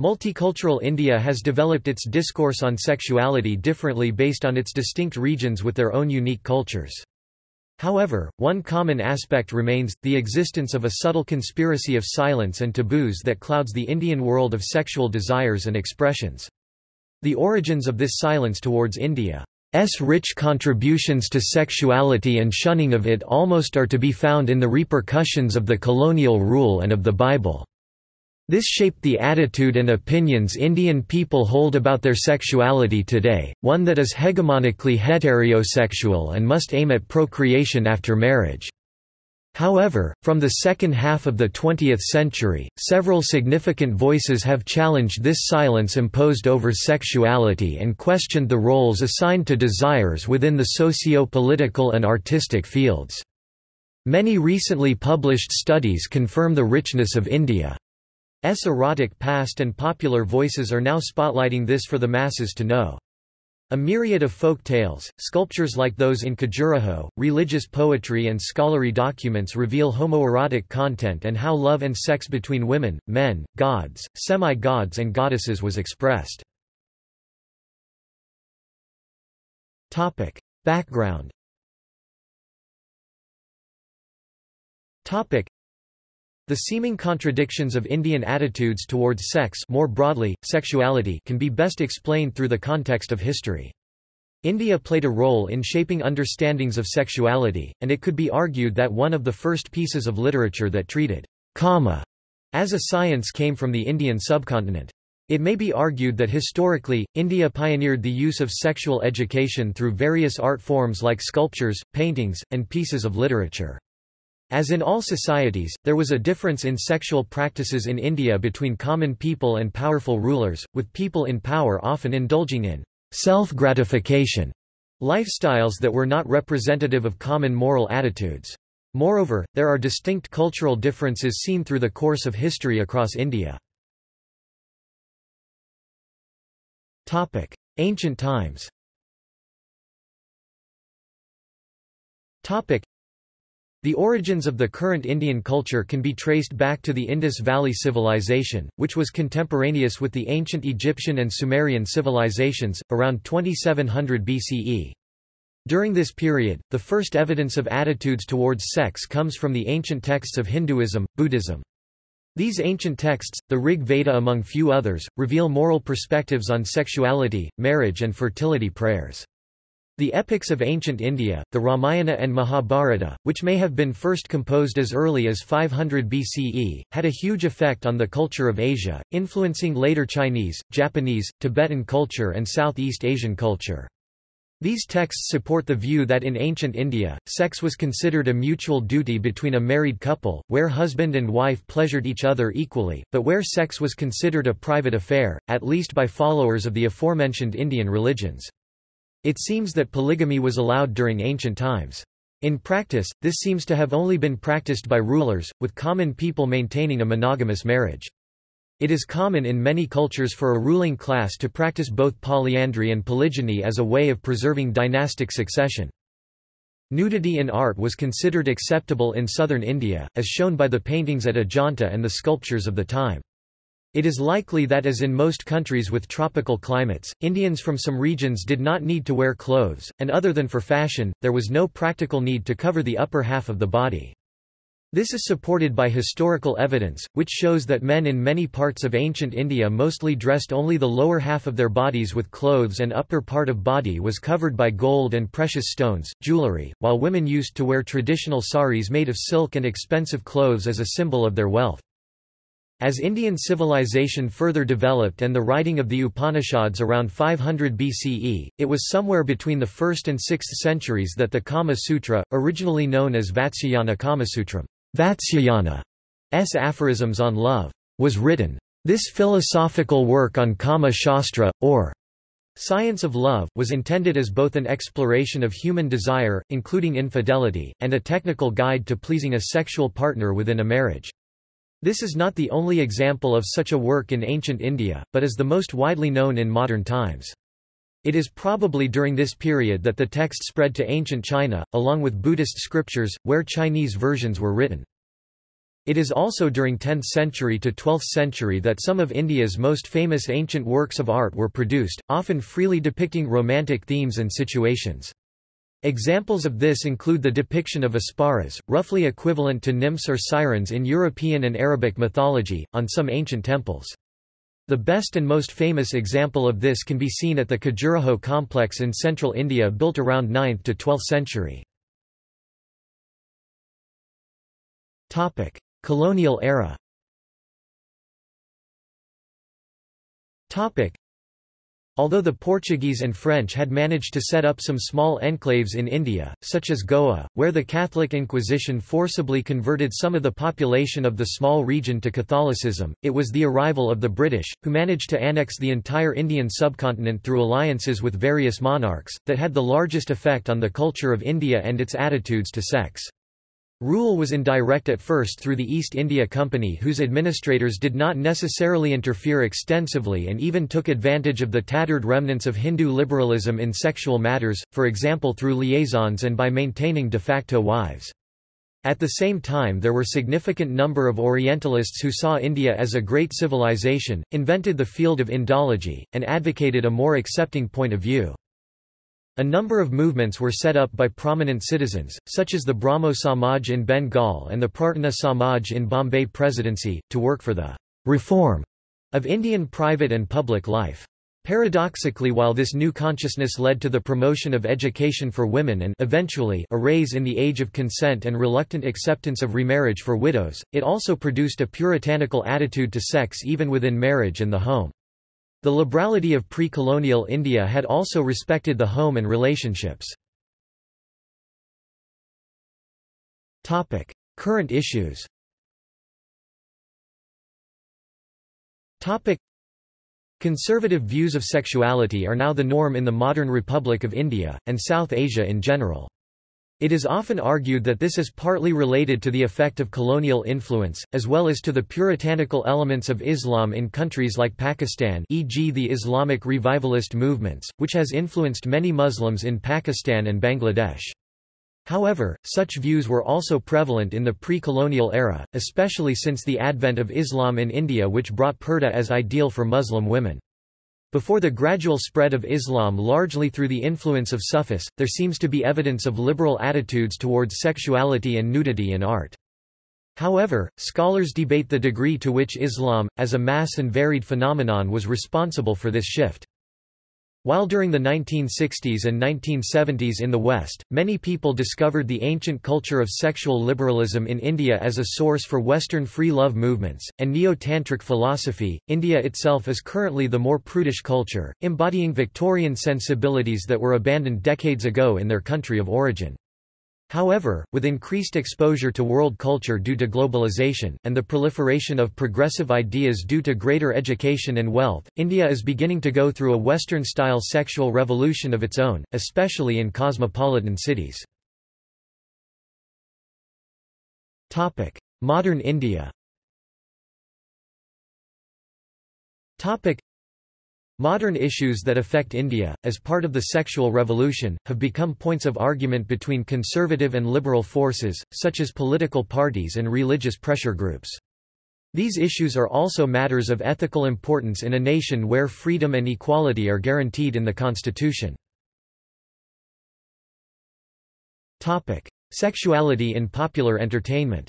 Multicultural India has developed its discourse on sexuality differently based on its distinct regions with their own unique cultures. However, one common aspect remains, the existence of a subtle conspiracy of silence and taboos that clouds the Indian world of sexual desires and expressions. The origins of this silence towards India's rich contributions to sexuality and shunning of it almost are to be found in the repercussions of the colonial rule and of the Bible. This shaped the attitude and opinions Indian people hold about their sexuality today, one that is hegemonically heterosexual and must aim at procreation after marriage. However, from the second half of the 20th century, several significant voices have challenged this silence imposed over sexuality and questioned the roles assigned to desires within the socio-political and artistic fields. Many recently published studies confirm the richness of India. S erotic past and popular voices are now spotlighting this for the masses to know. A myriad of folk tales, sculptures like those in Khajuraho, religious poetry and scholarly documents reveal homoerotic content and how love and sex between women, men, gods, semi-gods and goddesses was expressed. Background the seeming contradictions of Indian attitudes towards sex more broadly, sexuality can be best explained through the context of history. India played a role in shaping understandings of sexuality, and it could be argued that one of the first pieces of literature that treated kama as a science came from the Indian subcontinent. It may be argued that historically, India pioneered the use of sexual education through various art forms like sculptures, paintings, and pieces of literature. As in all societies, there was a difference in sexual practices in India between common people and powerful rulers, with people in power often indulging in self-gratification lifestyles that were not representative of common moral attitudes. Moreover, there are distinct cultural differences seen through the course of history across India. Ancient times the origins of the current Indian culture can be traced back to the Indus Valley Civilization, which was contemporaneous with the ancient Egyptian and Sumerian civilizations, around 2700 BCE. During this period, the first evidence of attitudes towards sex comes from the ancient texts of Hinduism, Buddhism. These ancient texts, the Rig Veda among few others, reveal moral perspectives on sexuality, marriage and fertility prayers. The epics of ancient India, the Ramayana and Mahabharata, which may have been first composed as early as 500 BCE, had a huge effect on the culture of Asia, influencing later Chinese, Japanese, Tibetan culture and Southeast Asian culture. These texts support the view that in ancient India, sex was considered a mutual duty between a married couple, where husband and wife pleasured each other equally, but where sex was considered a private affair, at least by followers of the aforementioned Indian religions. It seems that polygamy was allowed during ancient times. In practice, this seems to have only been practiced by rulers, with common people maintaining a monogamous marriage. It is common in many cultures for a ruling class to practice both polyandry and polygyny as a way of preserving dynastic succession. Nudity in art was considered acceptable in southern India, as shown by the paintings at Ajanta and the sculptures of the time. It is likely that as in most countries with tropical climates, Indians from some regions did not need to wear clothes, and other than for fashion, there was no practical need to cover the upper half of the body. This is supported by historical evidence, which shows that men in many parts of ancient India mostly dressed only the lower half of their bodies with clothes and upper part of body was covered by gold and precious stones, jewellery, while women used to wear traditional saris made of silk and expensive clothes as a symbol of their wealth. As Indian civilization further developed and the writing of the Upanishads around 500 BCE, it was somewhere between the 1st and 6th centuries that the Kama Sutra, originally known as Vatsyayana Kamasutram, Vatsyayana's aphorisms on love, was written. This philosophical work on Kama Shastra, or Science of Love, was intended as both an exploration of human desire, including infidelity, and a technical guide to pleasing a sexual partner within a marriage. This is not the only example of such a work in ancient India, but is the most widely known in modern times. It is probably during this period that the text spread to ancient China, along with Buddhist scriptures, where Chinese versions were written. It is also during 10th century to 12th century that some of India's most famous ancient works of art were produced, often freely depicting romantic themes and situations. Examples of this include the depiction of Apsaras, roughly equivalent to nymphs or sirens in European and Arabic mythology, on some ancient temples. The best and most famous example of this can be seen at the Khajuraho complex in central India built around 9th to 12th century. Colonial era Although the Portuguese and French had managed to set up some small enclaves in India, such as Goa, where the Catholic Inquisition forcibly converted some of the population of the small region to Catholicism, it was the arrival of the British, who managed to annex the entire Indian subcontinent through alliances with various monarchs, that had the largest effect on the culture of India and its attitudes to sex. Rule was indirect at first through the East India Company whose administrators did not necessarily interfere extensively and even took advantage of the tattered remnants of Hindu liberalism in sexual matters, for example through liaisons and by maintaining de facto wives. At the same time there were a significant number of Orientalists who saw India as a great civilization, invented the field of Indology, and advocated a more accepting point of view. A number of movements were set up by prominent citizens, such as the Brahmo Samaj in Bengal and the Prarthana Samaj in Bombay Presidency, to work for the reform of Indian private and public life. Paradoxically while this new consciousness led to the promotion of education for women and eventually a raise in the age of consent and reluctant acceptance of remarriage for widows, it also produced a puritanical attitude to sex even within marriage and the home. The liberality of pre-colonial India had also respected the home and relationships. Current issues Conservative views of sexuality are now the norm in the modern Republic of India, and South Asia in general. It is often argued that this is partly related to the effect of colonial influence, as well as to the puritanical elements of Islam in countries like Pakistan e.g. the Islamic revivalist movements, which has influenced many Muslims in Pakistan and Bangladesh. However, such views were also prevalent in the pre-colonial era, especially since the advent of Islam in India which brought purdah as ideal for Muslim women. Before the gradual spread of Islam largely through the influence of Sufis, there seems to be evidence of liberal attitudes towards sexuality and nudity in art. However, scholars debate the degree to which Islam, as a mass and varied phenomenon was responsible for this shift. While during the 1960s and 1970s in the West, many people discovered the ancient culture of sexual liberalism in India as a source for Western free love movements, and neo-tantric philosophy, India itself is currently the more prudish culture, embodying Victorian sensibilities that were abandoned decades ago in their country of origin. However, with increased exposure to world culture due to globalization, and the proliferation of progressive ideas due to greater education and wealth, India is beginning to go through a Western-style sexual revolution of its own, especially in cosmopolitan cities. Modern India Modern issues that affect India, as part of the sexual revolution, have become points of argument between conservative and liberal forces, such as political parties and religious pressure groups. These issues are also matters of ethical importance in a nation where freedom and equality are guaranteed in the constitution. Sexuality in popular entertainment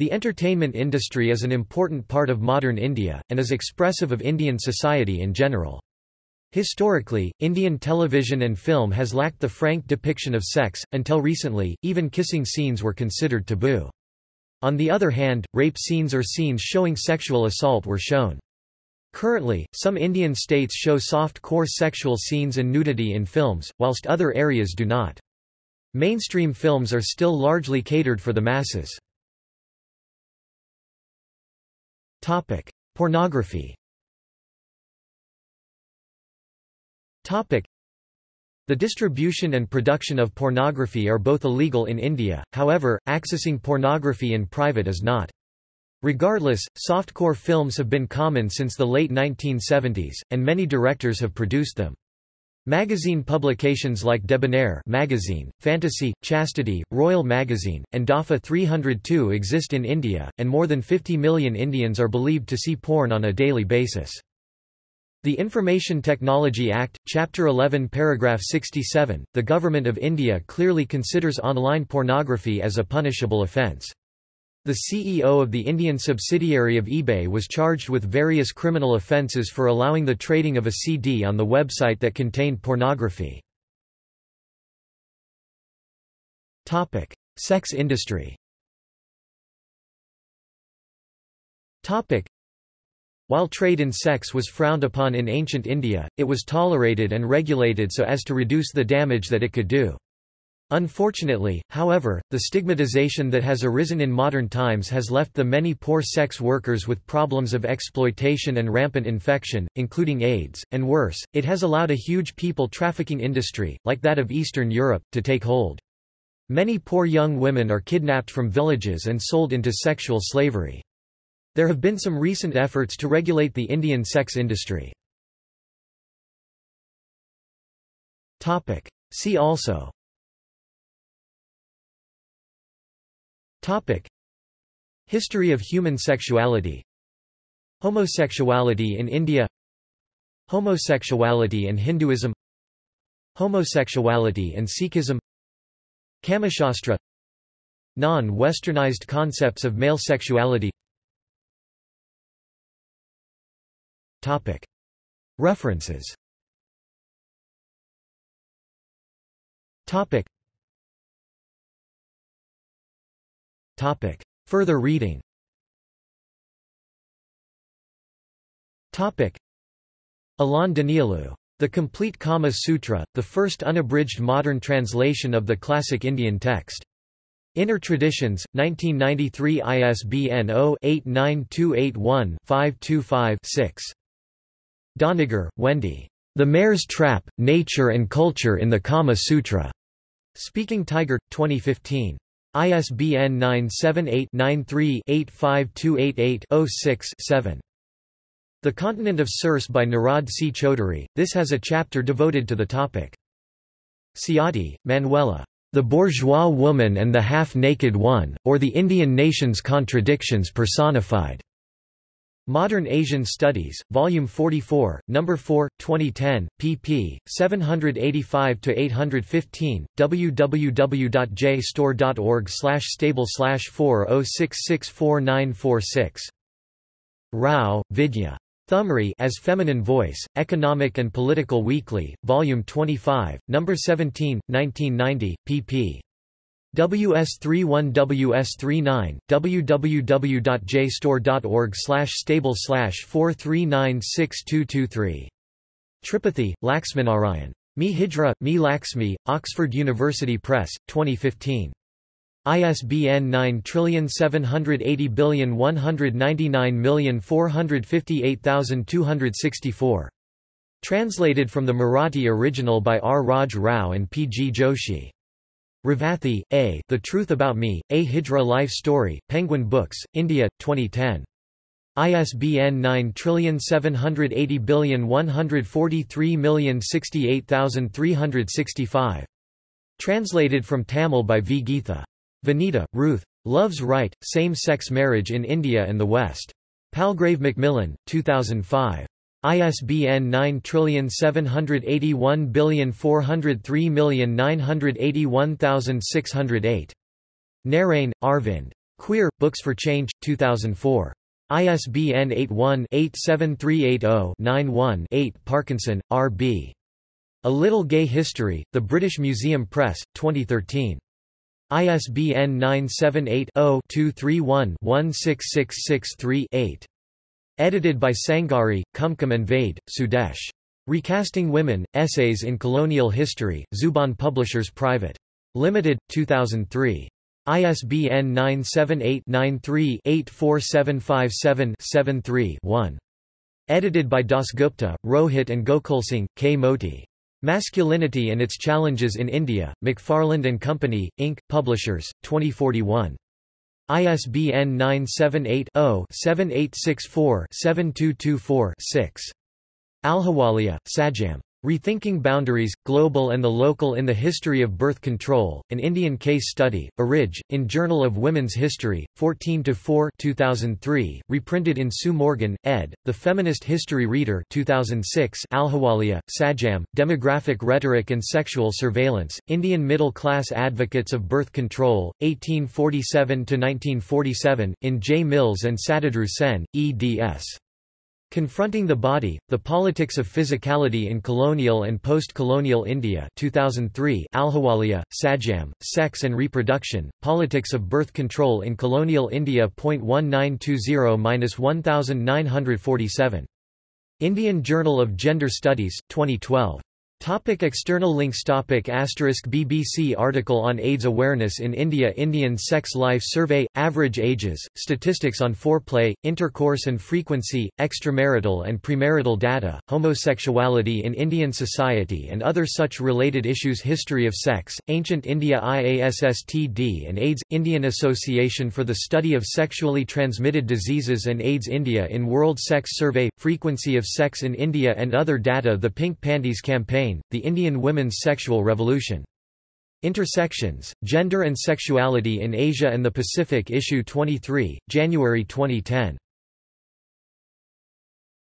the entertainment industry is an important part of modern India, and is expressive of Indian society in general. Historically, Indian television and film has lacked the frank depiction of sex, until recently, even kissing scenes were considered taboo. On the other hand, rape scenes or scenes showing sexual assault were shown. Currently, some Indian states show soft-core sexual scenes and nudity in films, whilst other areas do not. Mainstream films are still largely catered for the masses. Topic: Pornography. Topic: The distribution and production of pornography are both illegal in India, however, accessing pornography in private is not. Regardless, softcore films have been common since the late 1970s, and many directors have produced them. Magazine publications like Debonair magazine, Fantasy, Chastity, Royal Magazine, and Dafa 302 exist in India, and more than 50 million Indians are believed to see porn on a daily basis. The Information Technology Act, Chapter 11 Paragraph 67, the Government of India clearly considers online pornography as a punishable offence. The CEO of the Indian subsidiary of eBay was charged with various criminal offences for allowing the trading of a CD on the website that contained pornography. Sex industry While trade in sex was frowned upon in ancient India, it was tolerated and regulated so as to reduce the damage that it could do. Unfortunately, however, the stigmatization that has arisen in modern times has left the many poor sex workers with problems of exploitation and rampant infection, including AIDS, and worse, it has allowed a huge people trafficking industry, like that of Eastern Europe, to take hold. Many poor young women are kidnapped from villages and sold into sexual slavery. There have been some recent efforts to regulate the Indian sex industry. See also Topic. History of human sexuality. Homosexuality in India. Homosexuality and Hinduism. Homosexuality and Sikhism. Kamashastra Non-westernized concepts of male sexuality. Topic. References. Topic. Topic. Further reading Topic. Alain Danielou. The Complete Kama Sutra, the first unabridged modern translation of the classic Indian text. Inner Traditions, 1993 ISBN 0-89281-525-6. Doniger, Wendy. The Mare's Trap, Nature and Culture in the Kama Sutra. Speaking Tiger, 2015. ISBN 978-93-85288-06-7. The Continent of Circe by Nirad C. Chaudhuri, this has a chapter devoted to the topic. Ciotti, Manuela. The Bourgeois Woman and the Half-Naked One, or the Indian Nation's Contradictions Personified. Modern Asian Studies, Volume 44, No. 4, 2010, pp. 785-815, www.jstor.org stable slash 40664946. Rao, Vidya. Thumri as Feminine Voice, Economic and Political Weekly, Volume 25, No. 17, 1990, pp. WS31WS39, www.jstor.org stable 4396223. Tripathi, Laxminarayan. Me Hijra, Me Laxmi, Oxford University Press, 2015. ISBN 9780199458264. Translated from the Marathi original by R. Raj Rao and P. G. Joshi. Revathi, A. The Truth About Me, A Hijra Life Story, Penguin Books, India, 2010. ISBN 9780143068365. Translated from Tamil by V. Geetha. Vanita, Ruth. Love's Right, Same-Sex Marriage in India and the West. Palgrave Macmillan, 2005. ISBN 9781403981608. Narrain, Arvind. Queer, Books for Change, 2004. ISBN 81-87380-91-8 Parkinson, R. B. A Little Gay History, The British Museum Press, 2013. ISBN 978 0 231 16663 8. Edited by Sangari, Kumkum and Vaid, Sudesh. Recasting Women, Essays in Colonial History, Zubaan Publishers Private. Limited, 2003. ISBN 978-93-84757-73-1. Edited by Dasgupta, Rohit and Gokulsing, K. Moti. Masculinity and Its Challenges in India, McFarland and Company, Inc., Publishers, 2041. ISBN 978-0-7864-7224-6. Ahluwalia, Sanjam. Rethinking Boundaries, Global and the Local in the History of Birth Control, an Indian Case Study, Aridge, in Journal of Women's History, 14-4 2003, reprinted in Sue Morgan, ed., The Feminist History Reader 2006 Ahluwalia, Sanjam, Demographic Rhetoric and Sexual Surveillance, Indian Middle-Class Advocates of Birth Control, 1847-1947, in J. Mills and Satadru Sen, eds. Confronting the Body, The Politics of Physicality in Colonial and Post-Colonial India 2003 Ahluwalia, Sanjam, Sex and Reproduction, Politics of Birth Control in Colonial India. 1920-1947. Indian Journal of Gender Studies, 2012. Topic external links topic asterisk BBC article on AIDS awareness in India Indian Sex Life Survey – Average ages, statistics on foreplay, intercourse and frequency, extramarital and premarital data, homosexuality in Indian society and other such related issues History of Sex, Ancient India IASSTD and AIDS, Indian Association for the Study of Sexually Transmitted Diseases and AIDS India in World Sex Survey – Frequency of Sex in India and other data The Pink Panties Campaign the Indian Women's Sexual Revolution. Intersections, Gender and Sexuality in Asia and the Pacific Issue 23, January 2010.